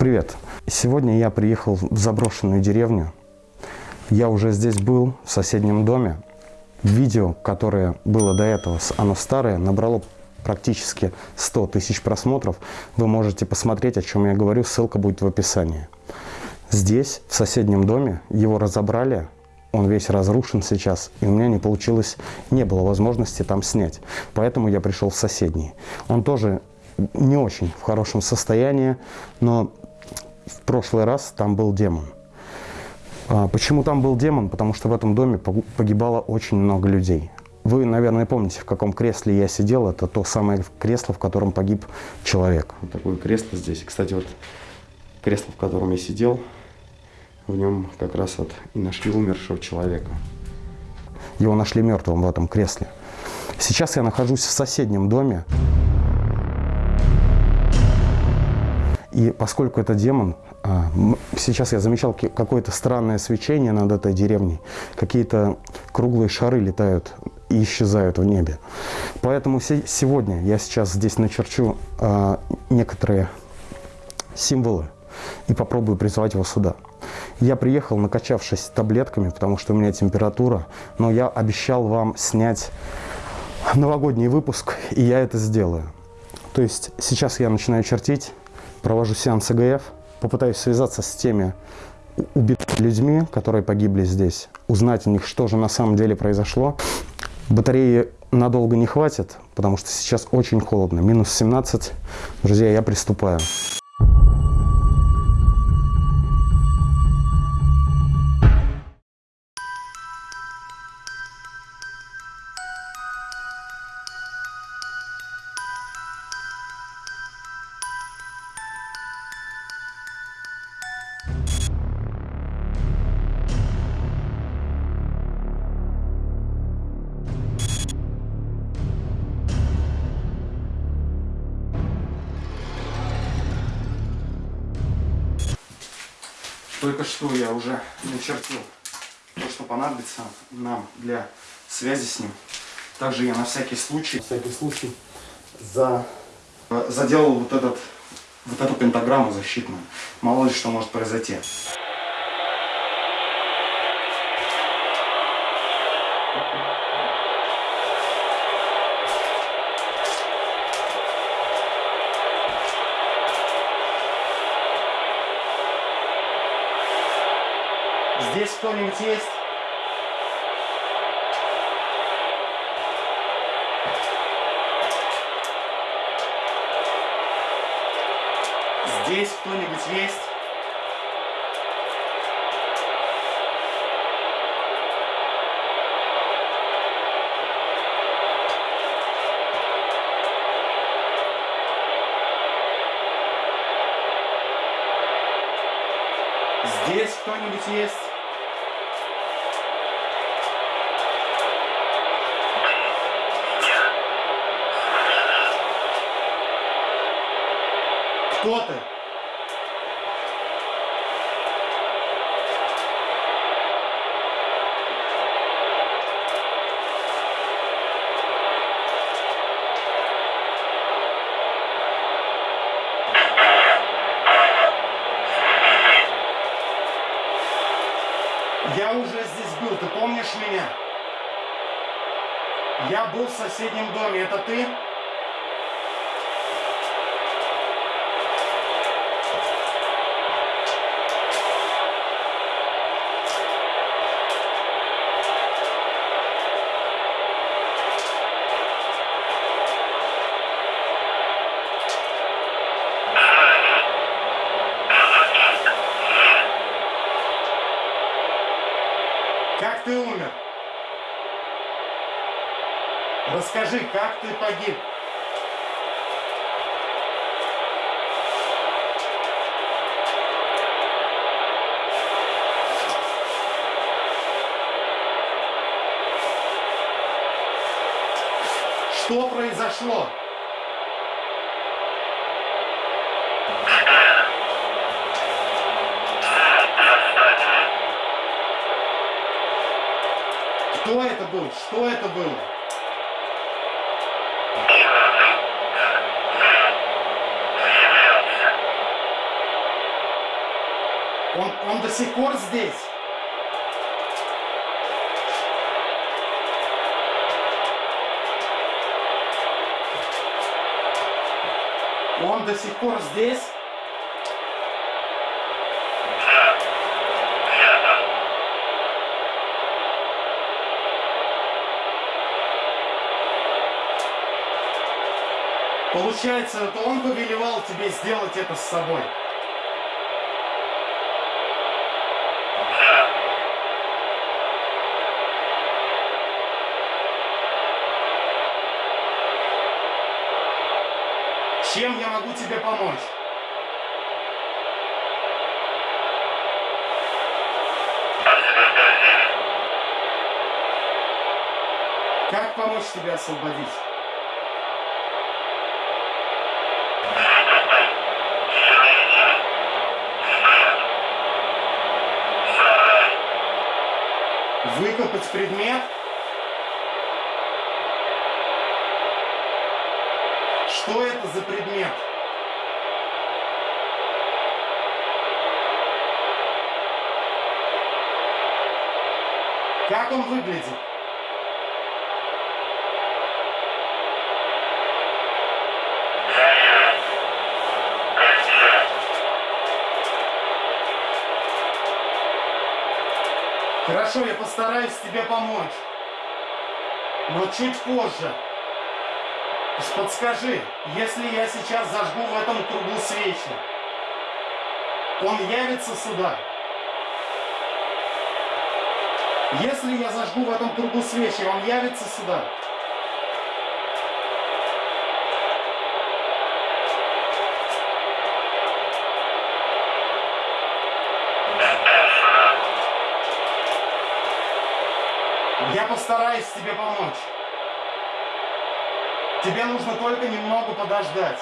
Привет. Сегодня я приехал в заброшенную деревню. Я уже здесь был, в соседнем доме. Видео, которое было до этого, оно старое, набрало практически 100 тысяч просмотров. Вы можете посмотреть, о чем я говорю, ссылка будет в описании. Здесь, в соседнем доме, его разобрали, он весь разрушен сейчас, и у меня не получилось, не было возможности там снять. Поэтому я пришел в соседний. Он тоже не очень в хорошем состоянии, но в прошлый раз там был демон. А, почему там был демон? Потому что в этом доме погибало очень много людей. Вы, наверное, помните, в каком кресле я сидел. Это то самое кресло, в котором погиб человек. Вот такое кресло здесь. Кстати, вот кресло, в котором я сидел, в нем как раз вот и нашли умершего человека. Его нашли мертвым в этом кресле. Сейчас я нахожусь в соседнем доме. И поскольку это демон, а, сейчас я замечал какое-то странное свечение над этой деревней. Какие-то круглые шары летают и исчезают в небе. Поэтому сегодня я сейчас здесь начерчу а, некоторые символы и попробую призвать его сюда. Я приехал, накачавшись таблетками, потому что у меня температура, но я обещал вам снять новогодний выпуск, и я это сделаю. То есть сейчас я начинаю чертить, провожу сеанс ЭГФ, попытаюсь связаться с теми убитыми людьми, которые погибли здесь, узнать у них, что же на самом деле произошло. Батареи надолго не хватит, потому что сейчас очень холодно, минус 17. Друзья, я приступаю. Только что я уже начертил то, что понадобится нам для связи с ним. Также я на всякий случай, на всякий случай за, заделал вот, этот, вот эту пентаграмму защитную. Мало ли что может произойти. Здесь кто-нибудь есть? Здесь кто-нибудь есть? Здесь кто-нибудь есть? Кто ты? Я уже здесь был, ты помнишь меня? Я был в соседнем доме, это ты? Как ты умер? Расскажи, как ты погиб? Что произошло? Кто это был? Что это было? Он, он до сих пор здесь. Он до сих пор здесь. Получается, это он повелевал тебе сделать это с собой. Чем я могу тебе помочь? Как помочь тебе освободить? Выкопать предмет? Что это за предмет? Как он выглядит? Хорошо, я постараюсь тебе помочь. Но чуть позже. Подскажи, если я сейчас зажгу в этом кругу свечи, он явится сюда? Если я зажгу в этом кругу свечи, он явится сюда? Я постараюсь тебе помочь. Тебе нужно только немного подождать.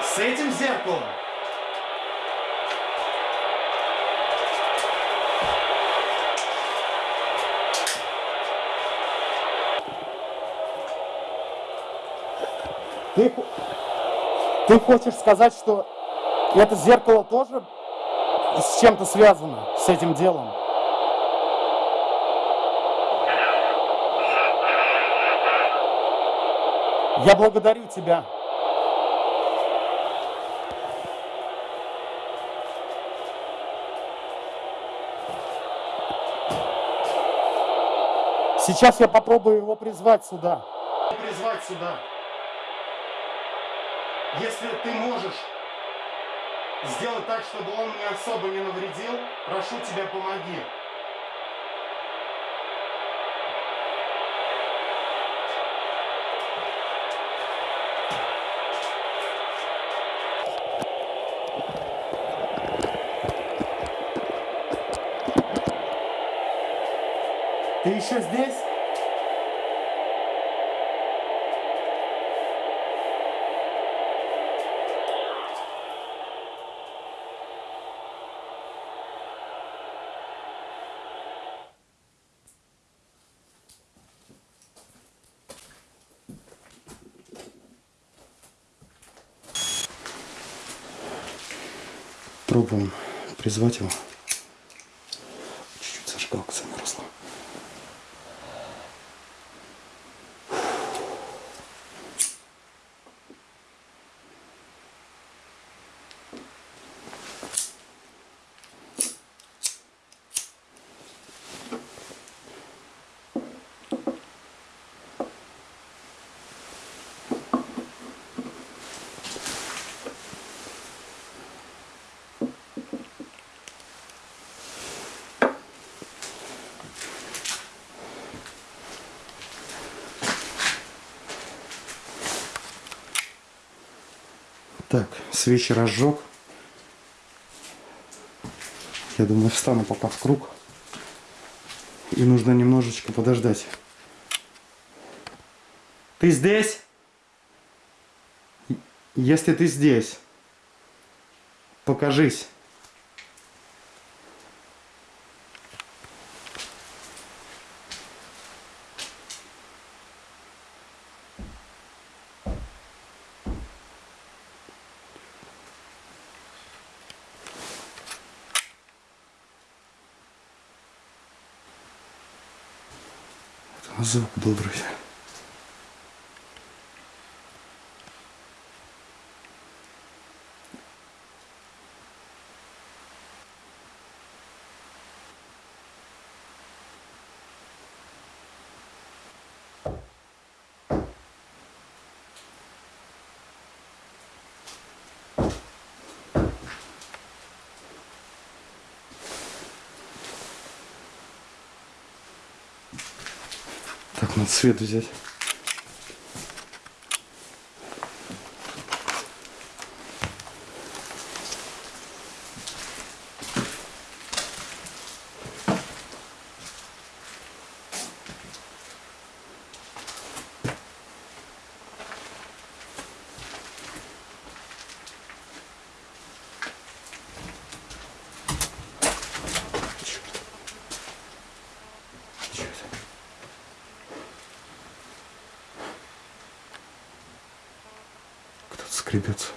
С, этим зеркалом? Ты, ты хочешь сказать, что это зеркало тоже с чем-то связано с этим делом? Я благодарю тебя. Сейчас я попробую его призвать сюда. Призвать сюда. Если ты можешь сделать так, чтобы он мне особо не навредил, прошу тебя, помоги. Ты еще здесь? Пробуем призвать его. Так, свечи разжег. Я думаю, встану пока в круг. И нужно немножечко подождать. Ты здесь? Если ты здесь, покажись. Звук добрый. Так, надо свет взять. Скребется.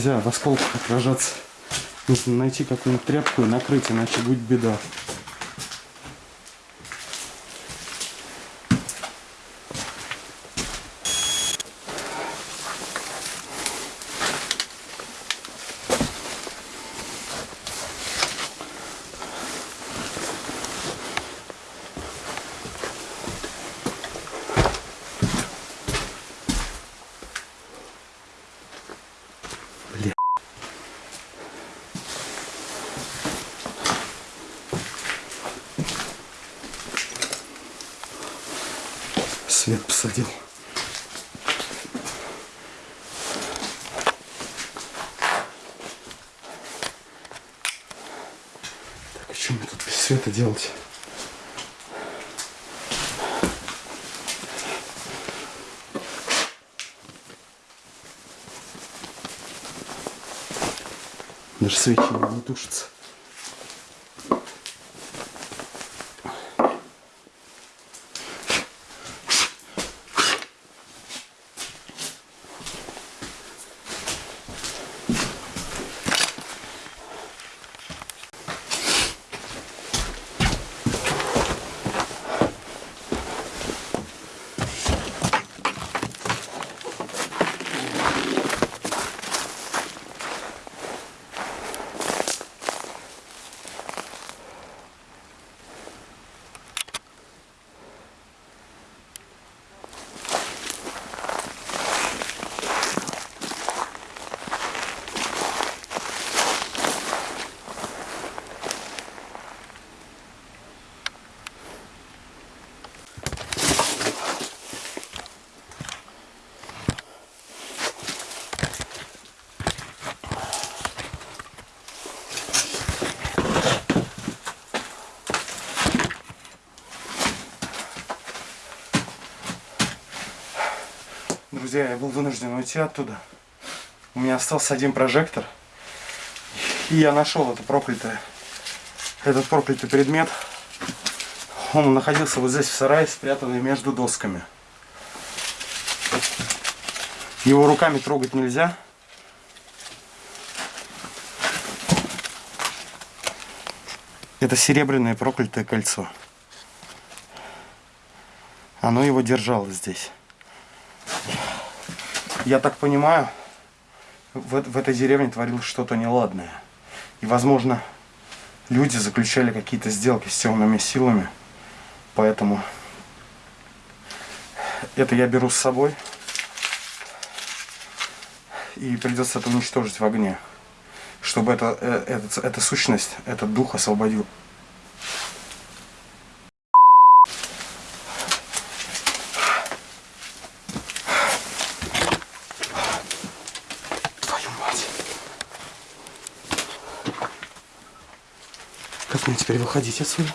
Нельзя в осколках отражаться. Нужно найти какую-нибудь тряпку и накрыть, иначе будет беда. Бля. Свет посадил. Так, а что мне тут без света делать? Даже свечи не могут тушиться. Друзья, я был вынужден уйти оттуда. У меня остался один прожектор. И я нашел это проклятое, этот проклятый предмет. Он находился вот здесь в сарае, спрятанный между досками. Его руками трогать нельзя. Это серебряное проклятое кольцо. Оно его держало здесь. Я так понимаю, в, в этой деревне творилось что-то неладное. И, возможно, люди заключали какие-то сделки с темными силами. Поэтому это я беру с собой. И придется это уничтожить в огне. Чтобы это, э, это, эта сущность, этот дух освободил. Как мне теперь выходить отсюда?